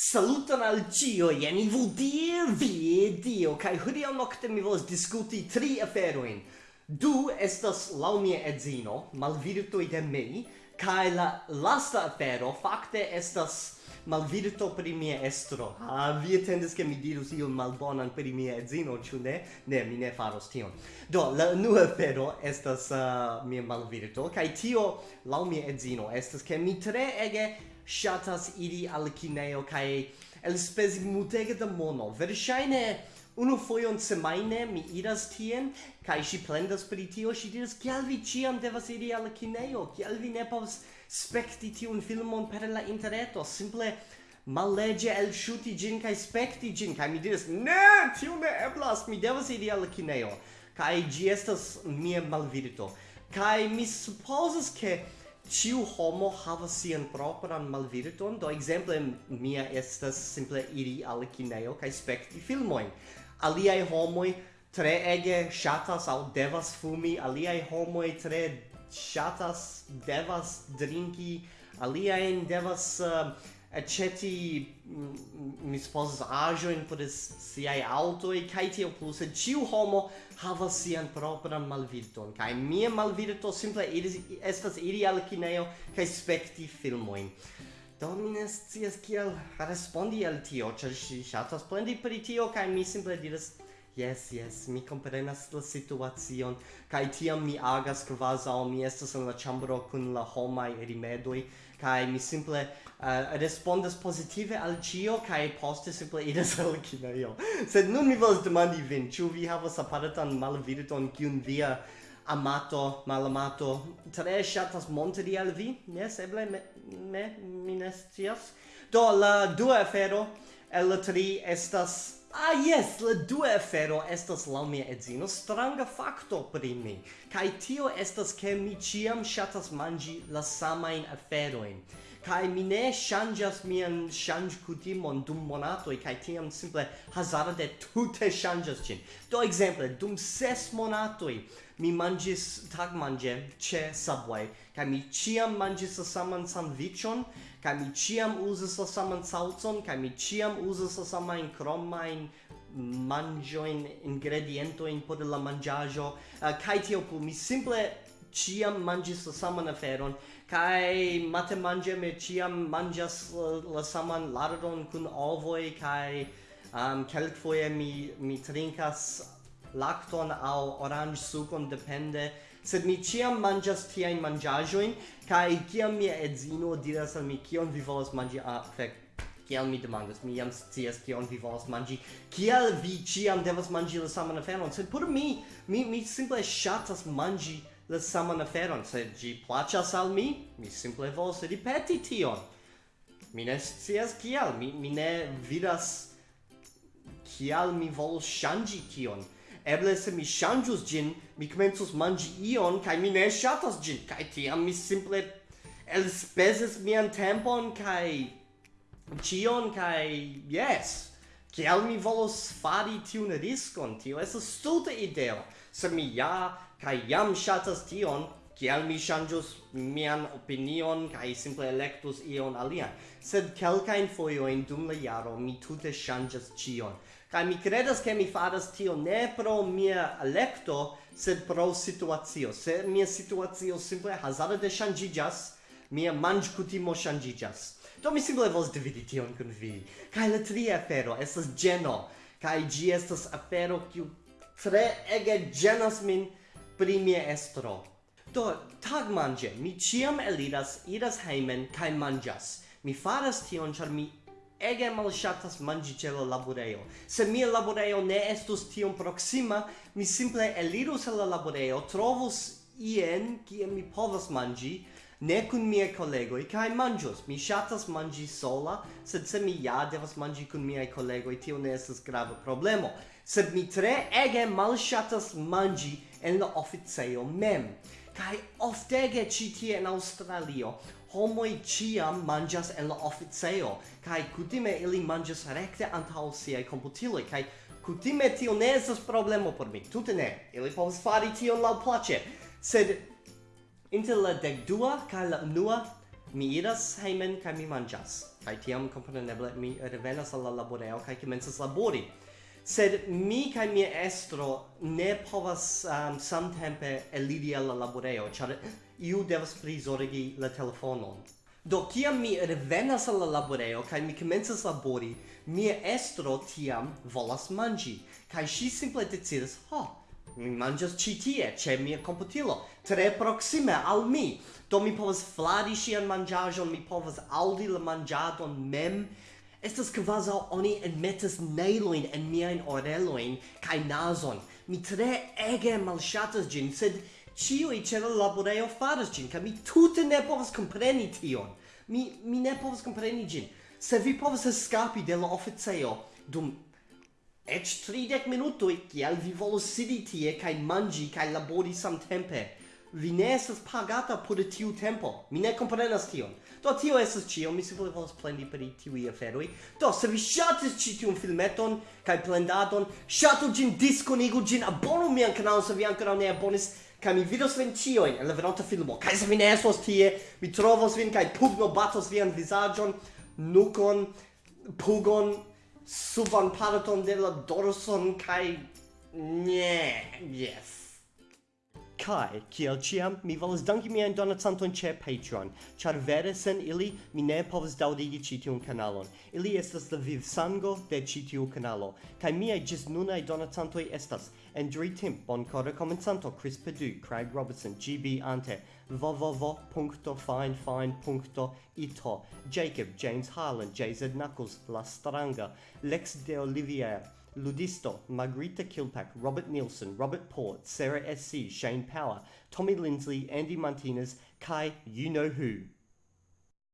Saluton al cio, jen i vudie, vie, dio, kai hodiau nocte mi volas discuti tri aferoin. Du estas lau mia edzino, malvirtoi de mei, kai la lasta afero fakte estas malvirto pri mia estro. Ah, vi attendes che mi dirus ion malbonan pri mia edzino, ĉu ne? Ne, mi ne faros tion. Do, la nu afero estas uh, mia malvirto, kaj tio lau mia edzino estas che mi tre ege shatas iri al kineo cae el spesi multege da mono. Verŝajne Unu foion semaine mi iras tien, kai shi plendas pri tio, shi diras, kial vi ciam devas iri al kineo, kial vi ne povas spekti tiun filmon per la interreto, simple malege el shuti gin kai spekti gin, kai mi diras, ne, tio ne eblas, mi devas iri al kineo, kai gi estas mia malvirto, kai mi supposas ke ciu homo havas sian propran malvirton, do exemple mia estas simple iri al kineo kai spekti filmoin aliai homoi tre ege shatas au devas fumi, aliai homoi tre shatas devas drinki, aliai devas eh, uh, aceti mm, mi supposas ajoin por auto e kai tio plus e ciu homo havas sian propran malvirton kai mia malvirto simple iris, estas iri al kineo kai spekti filmoin Do mi ne scias kiel respondi al tio, ĉar ŝi ŝatas plendi pri tio kaj mi simple diras Yes, yes, mi comprenas la situacion, kai tiam mi agas kvazaŭ mi estas en la ĉambro kun la homaj rimedoj kai mi simple uh, respondas positive al cio, kai poste simple idas al kineio. Sed nun mi volas demandi vin, ĉu vi havas aparatan malvirton kiun via amato, malamato, tre shatas montri al vi, yes, eble me, me, mi ne scias. Do, la dua afero el la tri estas... Ah, yes, la dua afero estas la mia edzino stranga facto pri mi. Kai tio estas ke mi ciam shatas mangi la samain aferoin. Kai mi ne shanjas mian shanj kutimon dum monatoi, kai tiam simple hazarde tute shanjas cin. Do, exemple, dum ses monatoi, mi mangis tag mange che Subway, kai mi chiam mangis sa saman sandwichon, kai mi chiam uzis sa saman salzon, kai mi ciam uzis saman samain cromain ingrediento in por la mangiajo, eh, uh, kai tio plu, mi simple ciam mangis la saman aferon, kai mate mange me ciam mangias la, la saman lardon kun ovoi, kai um, kelkfoje mi, mi trinkas lacton au orange sucon depende sed mi ciam mangias tia in mangiajoin kai ciam mia edzino diras al mi kion vi volas mangi? A ah, fek kiel mi demandas mi jam scias kion vi volas mangi. Kiel vi ciam devas mangi la saman aferon? Sed por mi mi mi simple shatas mangi la saman aferon. Sed gi placas al mi mi simple volas ripeti tion. Mi ne scias kial mi mi ne vidas kial mi volas shangi tion eble se mi ŝanĝus ĝin mi komencus manĝi ion kaj mi ne ŝatas ĝin kaj tiam mi simple elspezis mian tempon kaj ĉion kaj jes kial mi volos fari tiun riskon tio estas stulta ideo se mi ja kaj jam ŝatas tion kial mi ŝanĝus mian opinion kai simple electus ion alian? Sed kelkajn in dum la jaro mi tute ŝanĝas cion kai mi credas ke mi faras tio ne pro mia electo sed pro situacio. Se mia situacio simple hazarde shanjijas mia manĝkutimo shanjijas do mi simple vos dividi tion kun vi. Kai la tria afero estas geno. Kai gi estas afero kiu tre ege genas min pri mia estro. Do, tag mange, mi ciam eliras, iras heimen, kai mangias. Mi faras tion, char mi ege shatas manĝi ĉe la laboreo. Se mia laboreo ne estus tion proxima, mi simple elirus la laboreo, trovus ien kie mi povas mangi, ne kun mia kolegoj kaj manĝos. Mi ŝatas manĝi sola, sed se mi ja devas manĝi kun miaj kolegoj, tio ne estas grava problemo. Sed mi tre ege malŝatas manĝi en la oficejo mem. Kai oftege ĉi tie en Aŭstralio. Homoj ĉiam manĝas el la oficejo. Kaj kutime ili manĝas rekte antaŭ siaj komputiloj. Kaj kutime tio ne estas problemo por mi. Tute ne. Ili povas fari tion laŭplaĉe. Sed inter la dekdua kaj la unua mi iras hejmen kaj mi manĝas. Kaj tiam kompreneble mi revenas al la laborejo kaj komencas labori sed mi kai mia estro ne povas um, samtempe elidi al la laboreo, char iu devas prizorgi la telefonon. Do, kiam mi revenas al la laboreo kai mi komencas labori, mia estro tiam volas manĝi, kai ŝi simple decidas, ho, mi manĝas ĉi tie, ĉe mia komputilo, tre proksime al mi. Do mi povas flari ŝian manĝaĵon, mi povas aŭdi la manĝadon mem, Estas kvazaŭ oni enmetas nailoin en miajn oreloin kaj nazon. Mi tre ege malŝatas ĝin, sed ĉiuj ĉe la laborejo faras ĝin, kaj mi tute ne povas kompreni tion. Mi, mi ne povas kompreni ĝin. Se vi povas eskapi de la oficejo dum eĉ tridek minutoj, kiel vi volus sidi tie kaj manĝi kaj labori samtempe? vi ne estas pagata por tiu tempo. Mi ne komprenas tion. Do tio estas ĉio, mi simple volas plendi pri tiuj aferoj. Do se vi ŝatis ĉi tiun filmeton kaj plendadon, ŝatu ĝin, diskonigu ĝin, abonu mian kanalon se vi ankoraŭ ne abonis, kaj mi vidos vin ĉiujn en la venonta filmo. Kaj se vi ne estos tie, mi trovos vin kaj pugno batos vian vizaĝon, nukon, pugon, suban parton de la dorson kaj... ne yes. Kai, kiel ciam, mi volas danki mian donacanton che Patreon, char vere sen ili mi ne povas daudigi ci tiun kanalon. Ili estas la viv sango de ci tiu kanalo, kai miai gis nunai donacantoi estas Andrew Timp, Boncora komencanto, Chris Perdue, Craig Robertson, GB Ante, www.finefine.ito, Jacob, James Harlan, JZ Knuckles, La Stranga, Lex de Olivier, Ludisto, Margarita Kilpack, Robert Nielsen, Robert Port, Sarah S.C., Shane Power, Tommy Lindsley, Andy Martinez, Kai You Know Who.